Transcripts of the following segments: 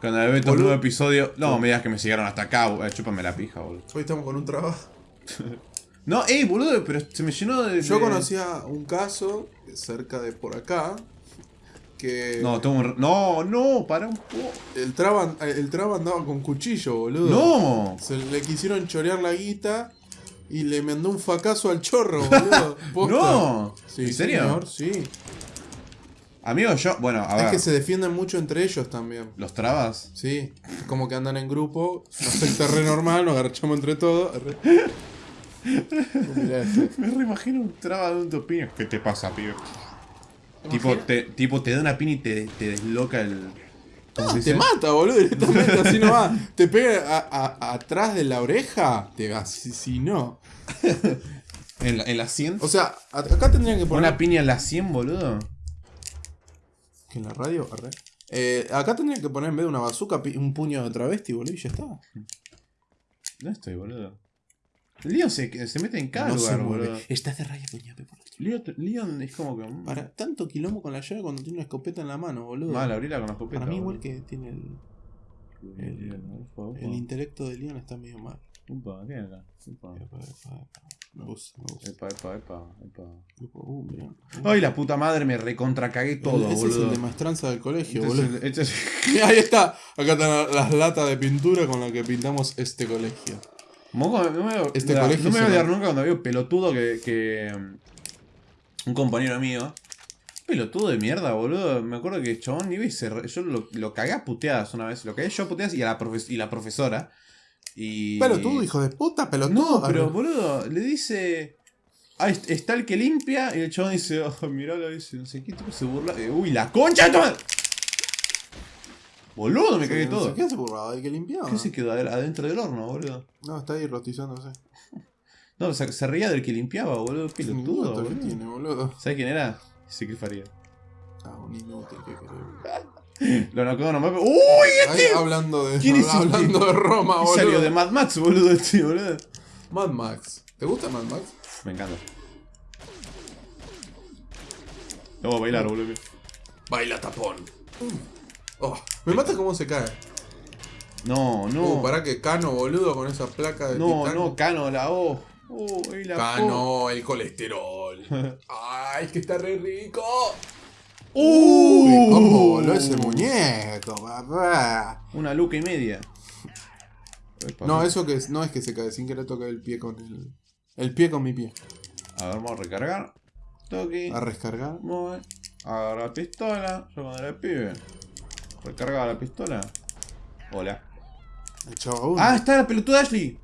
Cuando ve estos Boludo. nuevos episodios. No, me digas que me llegaron hasta acá. Eh, Chúpame la pija, boludo. Hoy estamos con un trabajo. No, ey, boludo, pero se me llenó de. Yo conocía un caso cerca de por acá que No, tengo un. No, no, para un poco. el traba, el traba andaba con cuchillo, boludo. No. Se le quisieron chorear la guita y le mandó un facazo al chorro, boludo. No. Sí, ¿En serio? señor, sí. Amigo, yo. Bueno, a Es ver. que se defienden mucho entre ellos también. ¿Los trabas? Sí, como que andan en grupo, no secta re normal, nos agarchamos entre todos. Este. Me reimagino un traba de un topino. ¿Qué te pasa, pibe? Tipo te, tipo, te da una pina y te, te desloca el. ¿cómo se No, te mata, boludo, directamente, así no va. Te pega a- a- atrás de la oreja, te va, si, si no. ¿En la, en la 100? O sea, acá tendrían que poner... ¿Una piña en la 100, boludo? ¿Que en la radio? Arre. Eh, acá tendrían que poner en vez de una bazooka un puño de travesti, boludo, y ya está. ¿Dónde estoy, boludo? Leon se, se mete en cada no lugar, boludo. Está de raya puñape por. Leon, Leon es como que. mm, Para tanto quilombo con la llave cuando tiene una escopeta en la mano, boludo. Mal, abrila con la escopeta. Para mí boludo. igual que tiene el, el- Upa, upa. el intelecto de Leon está medio mal. Upa, ¿qué acá? Upa. Epa, epa, epa. Me gusta, me gusta. Epa, epa, epa, epa. Uh, mirá. Ay, la puta madre, me recontra cagué todo, Ese es boludo. el de maestranza del colegio, Este es boludo. este es- Mirá, ahí está. Acá están las latas de pintura con las que pintamos este colegio. Moco, no me, Este no, colegio no me voy a olvidar nunca cuando veo pelotudo que, que. mm, Un compañero mío. Pelotudo de mierda, boludo. Me acuerdo que el chabón iba y se. Yo lo, lo cagué a puteadas una vez. Lo cagué yo a puteadas y a la, profes- y la profesora. Y. Pelotudo, hijo de puta, pelotudo. No, pero boludo, le dice. Ah, est- está el que limpia. Y el chabón dice, oh, miralo, dice, no sé qué tipo se burla. Eh, uy, la concha de tu madre. Boludo, me cagué todo. ¿Qué se burlaba? ¿De que limpiaba? ¿Qué se quedó adentro del horno, boludo? No, está ahí rotizándose. No, se, se reía del que limpiaba, boludo. Pelotudo, boludo. tiene, boludo. ¿Sabes quién era? Ezequiel Faría. Ah, un inútil que. Lo nocó nomás. ¡Uy! Ahí, hablando de, ¿Quién es este? hablando de Roma, boludo. salió de Mad Max, boludo, este, boludo. Mad Max. ¿Te gusta Mad Max? Me encanta. Vamos a bailar, boludo. Baila tapón. Oh, me mata cómo se cae. No, no. Uh, pará que Cano, boludo, con esa placa de no, no, Cano, la O. Uy, la O. Cano, el colesterol. Ay, es que está re rico. Uy, Uy, ese muñeco, papá. Una luca y media. Epa. No, eso que es, no es que se cae, sin querer tocar el pie con el. El pie con mi pie. A ver, vamos a recargar. Toque. A rescargar. Mueve. Agarra la pistola. Yo cuando era el pibe. Recargaba la pistola. Hola. Ah, está la pelotuda Ashley.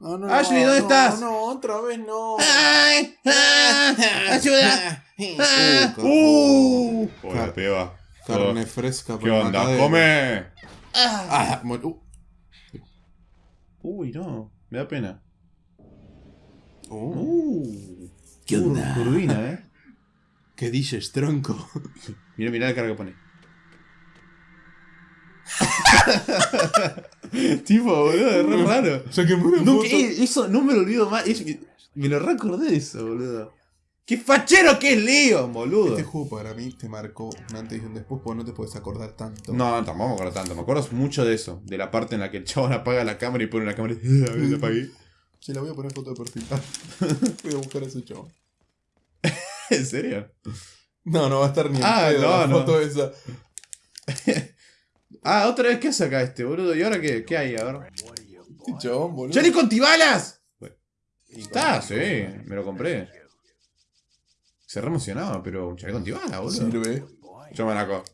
No, no, Ashley, no, ¿dónde no, estás? No, otra vez no. ¡Ay! ¡Ah! ¡Ayuda! ¡Ah! Uh, ¡Uh! Hola, peba. Carne fresca ¿Qué onda? matadero. ¡Come! Ah, mu- uh, Uy, no. Me da pena. uh, Uh. ¿Qué onda? Tur- Turbina, eh. ¿Qué dices, tronco? Mira, mira la carga que pone. tipo, boludo, es re raro. O sea, que me No, que- eso no me lo olvido más. es- me lo recordé de eso, boludo. ¡Qué fachero que es Leon, boludo! Este juego para mí te marcó un antes y un después porque no te puedes acordar tanto. No, no, tampoco me acuerdo tanto. Me acuerdo mucho de eso. De la parte en la que el chabón apaga la cámara y pone la cámara y. A ver, la apagué. Se la voy a poner foto de perfil. voy a buscar a ese chavo. ¿En serio? No, no va a estar ni en Ah, no, la no. foto esa. Ah, otra vez, ¿qué hace acá este, boludo? ¿Y ahora qué, qué hay? A ver. Chabón, boludo. ¡Johnny con tibalas! Está, con- sí, me lo compré. Se re emocionaba, pero un chaleco antibalas, boludo. Sirve. Yo me la co.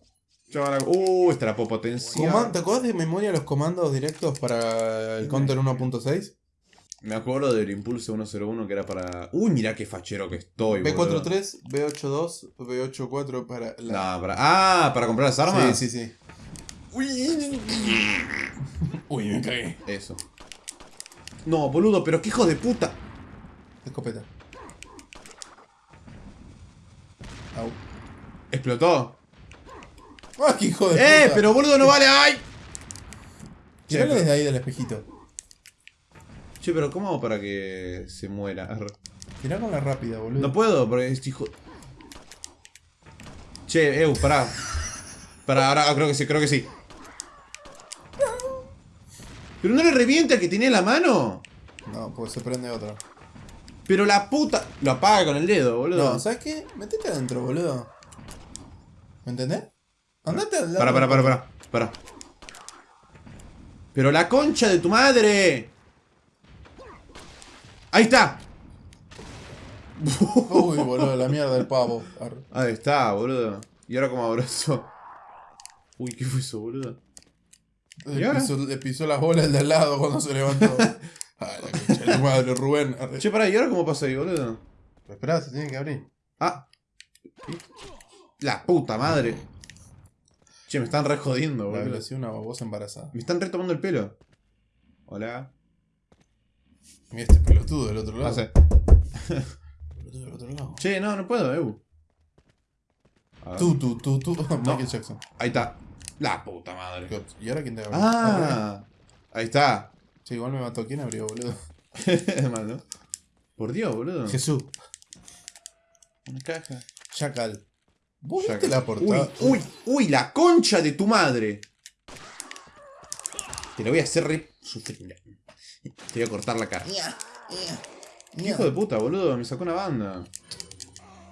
Yo me la co. Uh, esta la puedo potenciar. Coman- ¿Te acuerdas de memoria los comandos directos para el Counter 1.6? Me acuerdo del impulso 101 que era para. Uy, mira qué fachero que estoy, boludo. B43, B82, B84 para la. No, para. Ah, para comprar las armas. Sí, sí, sí. Uy. Uy, me cagué. Eso. No, boludo, pero qué hijo de puta. Escopeta. Au. Explotó. ¡Ah, qué hijo de ¡Eh! puta! Pero boludo no vale. ¡Ay! Tiralo desde ahí del espejito. che, pero ¿cómo hago para que se muera? Tirá con la rápida, boludo. No puedo, porque este hijo. Che, Eu, pará. Pará, ahora creo que sí, creo que sí. ¿Pero no le revienta el que tenía en la mano? No, pues se prende otro. Pero la puta... Lo apaga con el dedo, boludo. No, ¿sabes qué? Metete adentro, boludo. ¿Me entendés? Andate al lado. Para, para, para, para. Para. Pero la concha de tu madre. Ahí está. Uy, boludo, la mierda del pavo. Ahí está, boludo. Y ahora como abrazo. Uy, ¿qué fue eso, boludo? ¿Y Le pisó, le pisó las bolas de al lado cuando se levantó. Ay, la concha de tu madre, Rubén. Che, pará, ¿y ahora cómo pasa ahí, boludo? Pero esperá, se tiene que abrir. Ah. La puta madre. Che, me están re jodiendo, boludo. velocidad una babosa embarazada. Me están retomando el pelo. Hola. Mira este pelotudo del otro lado. Ah. Pelotudo del otro lado. Che, no, no puedo, ver. Tú, tú, tú, tú. Michael Jackson. Ahí está. La puta madre. ¿Y ahora quién te abrió? Ah. Ahí está. Sí, igual me mató. ¿Quién abrió, boludo? Mal, ¿no? Por Dios, boludo. Jesús. Una caja. Chacal. ¿Vos Ya viste la portada? Uy, uy, uy, la concha de tu madre. Te lo voy a hacer re sufrir. Te voy a cortar la cara. Hijo de puta, boludo, me sacó una banda.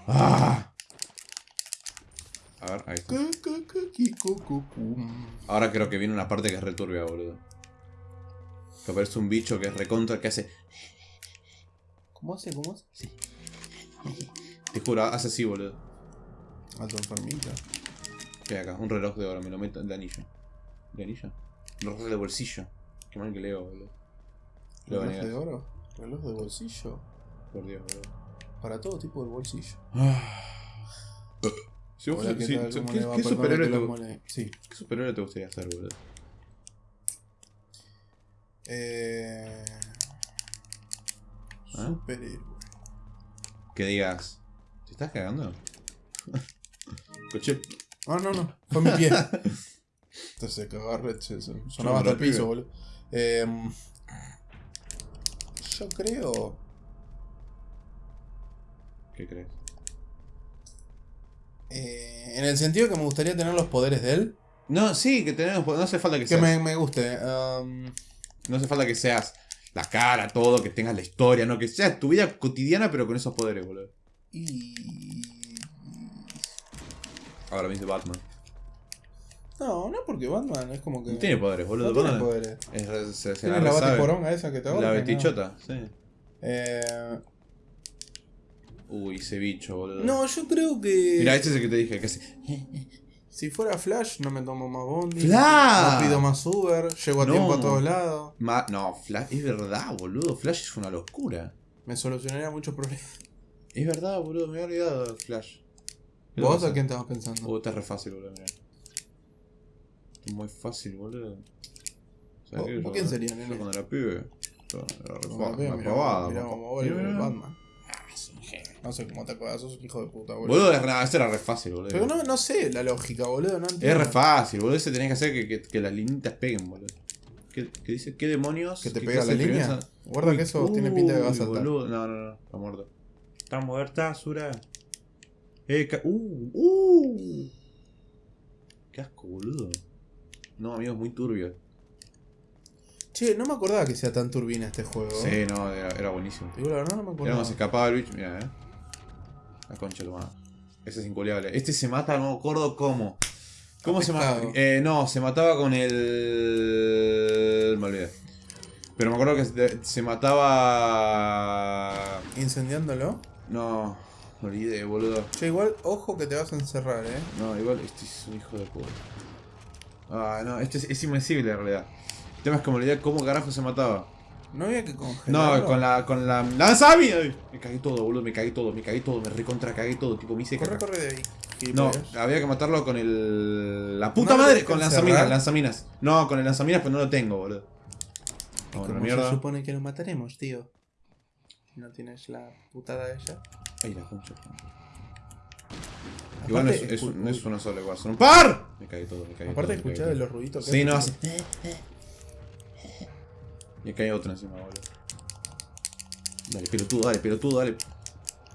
Ah. A ver, ahí está. Ahora creo que viene una parte que es returbia, boludo. Que aparece un bicho que es recontra que hace. ¿Cómo hace? ¿Cómo hace? Te juro, hace así, boludo. Alto enfermita. ¿Qué hay acá? Un reloj de oro, me lo meto de anillo. ¿De anillo? Un reloj de bolsillo. Qué mal que leo, boludo. Lo ¿Reloj de oro? ¿Reloj de bolsillo? Por Dios, boludo. Para todo tipo de bolsillo. Si vos- Hola, ¿qué tal? ¿Cómo ¿qué, le va? qué Perdón superhéroe que te, mole- Sí. qué superhéroe te gustaría hacer, boludo? Eh... ¿Ah? Superhéroe. Que digas. ¿Te estás cagando? Coche. No, no, no. Fue mi pie. Entonces a Red, se- se- sonaba hasta el piso, boludo. Eh, yo creo. ¿Qué crees? Eh, en el sentido que me gustaría tener los poderes de él. No, sí, que tenemos. No hace falta que, Que seas. me, me guste. um, No hace falta que seas la cara, todo, que tengas la historia, no, que seas tu vida cotidiana, pero con esos poderes, boludo. y. Ahora me dice Batman. No, no porque Batman es como que. No tiene poderes, boludo. no tiene poderes. es se, se Tiene la batiporonga esa que te ahorca, La ¿no? betichota, sí. Eh, Uy, ese bicho, boludo. no, yo creo que. Mira, este es el que te dije, que hace. Si fuera Flash, no me tomo más Bondi. ¡Flash! No pido más Uber. Llego a No. tiempo a todos lados. Ma- no, Flash, es verdad, boludo. Flash es una locura. Me solucionaría muchos problemas. Es verdad, boludo, me había olvidado de Flash. ¿Qué ¿Vos a quién estabas pensando? Uh, está re fácil, boludo, mirá. Muy fácil, boludo. ¿Sabes ¿Vos- vos quién sería, yo nene? cuando era pibe. yo Era re pavada. mirá. Batman. No sé cómo te acuerdas, sos un hijo de puta, boludo. Boludo, es- no, ese era re fácil, boludo. Pero no, no sé la lógica, boludo. No Es re fácil, boludo. Ese tenés que hacer que, que, que las linitas peguen, boludo. ¿Qué, qué dice? ¿Qué demonios? ¿Que te ¿Qué pega clase la de línea? Guarda que eso tiene pinta de que va a Uy, saltar. boludo. No, no, no. Está muerto. Está muerta, Sura. Eh, ca- uh, uh. Qué asco, boludo. No, amigo, es muy turbio. Che, no me acordaba que sea tan turbina este juego. Sí, no, era, era buenísimo. Te Digo la verdad, no me Era acordaba. como se escapaba el bicho. Mira, eh. La concha de tu madre. Ese es inculiable. Este se mata, no me acuerdo cómo. ¿Cómo se mata? Pescado. Eh, no, se mataba con el. Me olvidé. Pero me acuerdo que se- se mataba. Incendiándolo. No, me olvidé, boludo. Che, igual, ojo que te vas a encerrar, eh. No, igual este es un hijo de puta. Ah, no, este es, es invencible en realidad. El tema es que me olvidé cómo carajo se mataba. No había que congelarlo. No, con la. con la. ¡Lanzami! Ay, Me cagué todo, boludo, me cagué todo, me cagué todo, me recontra cagué todo, tipo me hice Corre, caca. corre de ahí. No, gilipollas. había que matarlo con el. La puta ¿No madre, con lanzaminas, lanzaminas. No, con el lanzaminas, pero no lo tengo, boludo. ¿Y Vamos a la cómo mierda. se supone que lo mataremos, tío? Si no tienes la putada esa. Ay, la concha. Igual no es, Aparte, es, escu- no es uno solo, igual, son un par. Me cagué todo, me cagué Aparte, todo. me cagué de todo. los ruiditos que Sí, no, hace. Y acá hay otro encima, boludo. Dale, pelotudo, dale, pelotudo, dale.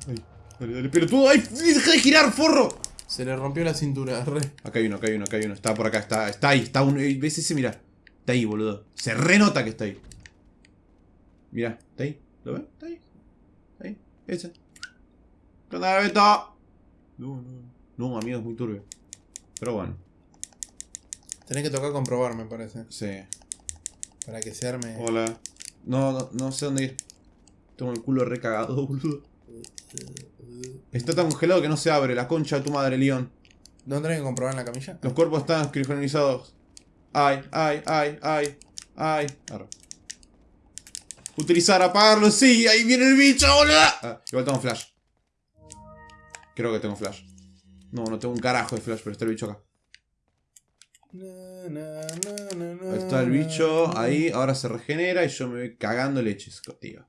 Ay, dale, dale, pelotudo, ay, deja de girar, forro. Se le rompió la cintura, re. Acá hay uno, acá hay uno, acá hay uno. Está por acá, está, está ahí, está uno. eh, ¿Ves ese? Mira. Está ahí, boludo. Se renota que está ahí. Mirá, está ahí. ¿Lo ves? Está ahí. Está ahí. Ese. ¿Qué onda, Beto? No, no. No, amigo, es muy turbio. Pero bueno, Tenés que tocar comprobar, me parece. sí. Para que se arme. Hola. No, no, no sé dónde ir. Tengo el culo recagado, boludo. Está tan congelado que no se abre. La concha de tu madre, León. ¿No tenés que comprobar en la camilla? Los cuerpos están criogenizados. Ay, ay, ay, ay, ay. Arre. Utilizar, apagarlo, sí, ahí viene el bicho, boludo. Ah, igual tengo flash. Creo que tengo flash. No, no tengo un carajo de flash, pero está el bicho acá. Ahí está el bicho, ahí, ahora se regenera y yo me voy cagando leches, tío.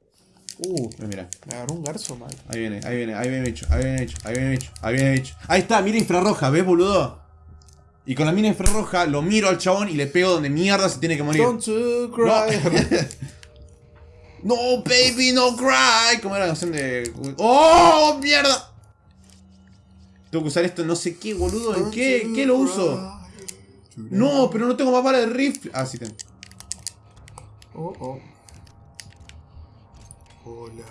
Uh, Mira, me agarró un garzo mal. ahí viene, ahí viene, ahí viene bicho, ahí viene bicho, ahí viene bicho, ahí viene bicho. Ahí está, mira infrarroja, ¿ves, boludo? Y con la mira infrarroja lo miro al chabón y le pego donde mierda se tiene que morir. Don't you No. cry. no, baby, no cry. ¿Cómo era la canción de. ¡Oh, mierda! Tengo que usar esto, no sé qué, boludo. ¿En qué? ¿Qué lo uso? No, pero no tengo más bala de rifle. Ah, sí tengo. Oh, oh. Hola.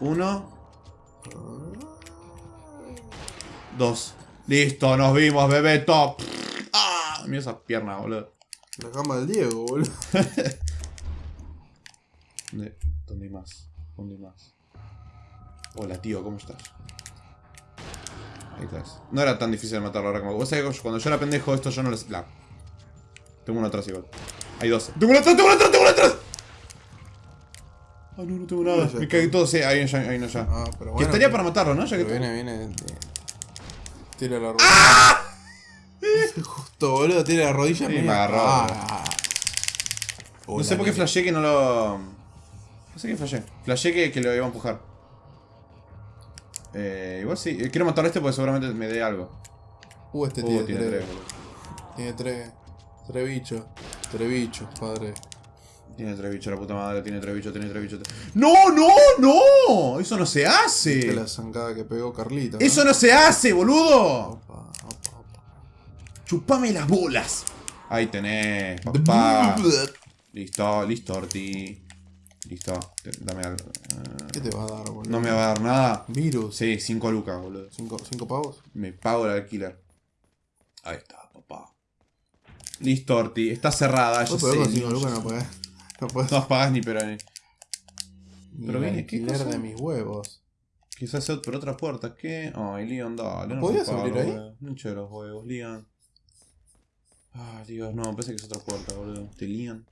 Uno. Dos. Listo, nos vimos, bebé top. Ah, mira esas piernas, boludo. La cama del Diego, boludo. ¿Dónde, ¿Dónde hay más? ¿Dónde hay más? Hola, tío, ¿cómo estás? Ahí estás. No era tan difícil matarlo ahora como... Vos sabés que cuando yo era pendejo, esto yo no les... La... Tengo uno atrás igual. Hay dos. ¡Tengo uno atrás! ¡Tengo uno atrás! ¡Tengo uno atrás! Ah, no, no tengo nada. Me cagué todo. Sí, ahí, ya, ahí no ya. Ah, pero que bueno. estaría para matarlo, ¿no? Ya que viene, viene. de- Tira la rodilla. Justo, boludo, tira la rodilla. Sí, me agarró, Ah. No sé por qué flashé que no lo... No sé qué flashé. Flashé que, que lo iba a empujar. Eh, igual sí. Eh, Quiero matar a este porque seguramente me dé algo. Uh, este Uh, tiene, tiene tres. tres. Tiene tres. Tres bichos. Tres bichos, padre. Tiene tres bichos, la puta madre. Tiene tres bichos, tiene tres bichos. ¡No, no, no! Eso no se Viste hace. la zancada que pegó Carlita. ¿no? Eso no se hace, boludo. Opa, opa, opa. Chupame las bolas. Ahí tenés, papá. Listo, listo, Orti. Listo. Te- Dame algo. Eh, ¿Qué te va a dar, boludo? No me va a dar nada. Virus. Sí, 5 lucas, boludo. ¿Cinco, cinco pavos? Me pago el alquiler. Ahí está, papá. Listo, Orti. Está cerrada. Pero sé, con cinco no, lucas ya no podés. No podés. No pagás ni pero ni. Ni pero viene, ¿qué cosa? de mis huevos. Quizás sea por otra puerta. ¿Qué? Ay, Leon, dale. No ¿Podías abrir ahí? boludo. No hinché los huevos, Leon. Ah, Dios, no, pensé que es otra puerta, boludo. Este Leon.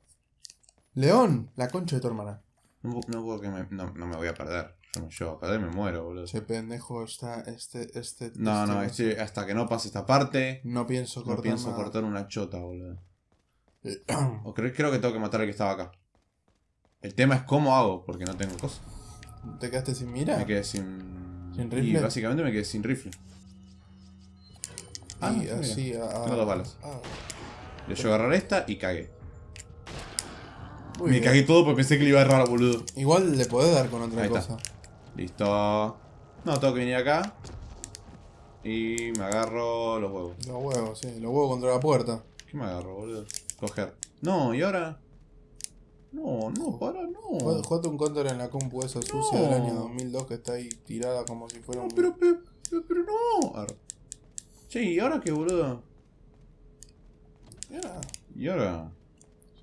León, la concha de tu hermana. No, no puedo que me. No, no me voy a perder. Yo no llego a perder, me muero, boludo. Ese pendejo está. Este. Este. No, este- no, este- hasta que no pase esta parte. No pienso No cortar. pienso nada. cortar una chota, boludo. Eh, O creo, creo que tengo que matar al que estaba acá. El tema es cómo hago, porque no tengo cosas. ¿Te quedaste sin mira? Me quedé sin. ¿Sin Y rifle? básicamente me quedé sin rifle. Ah, y no, así. a- a- Tengo dos balas. ah, Le yo agarrar esta y cagué. Muy me bien. cagué todo porque pensé que le iba a errar, boludo. Igual le podés dar con otra Ahí está. cosa. Listo. No, tengo que venir acá. Y me agarro los huevos. Los huevos, sí. Los huevos contra la puerta. ¿Qué me agarro, boludo? Coger. No, y ahora. No, no, para, no. Jugate- un counter en la compu esa sucia del año 2002 que está ahí tirada como si fuera No, pero, pero, pero, pero no. Arre. Che, ¿y ahora qué, boludo? Mira, ¿Y ahora?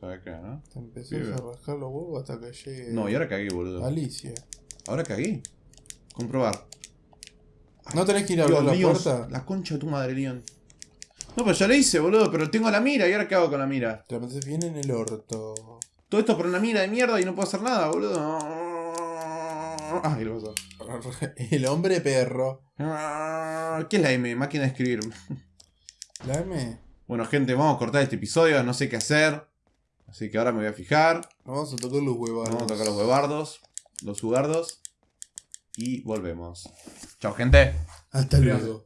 ¿Sabes qué, no? te empezás a rascar los huevos hasta que llegue. No, y ahora cagué, boludo. Alicia. Ahora cagué. Comprobar. ¿No tenés que ir a abrir la puerta? La concha de tu madre, Leon. No, pero ya lo hice, boludo. Pero tengo la mira. ¿Y ahora qué hago con la mira? Te la metes bien en el orto. Todo esto por una mira de mierda y no puedo hacer nada, boludo. Ah, ¿qué le pasó? El hombre perro. ¿Qué es la M? Máquina de escribir. La M. Bueno, gente, vamos a cortar este episodio. No sé qué hacer. Así que ahora me voy a fijar. Vamos a tocar los huevos. Vamos a tocar los huevardos. Los jugardos. Y volvemos. Chao, gente. Hasta luego.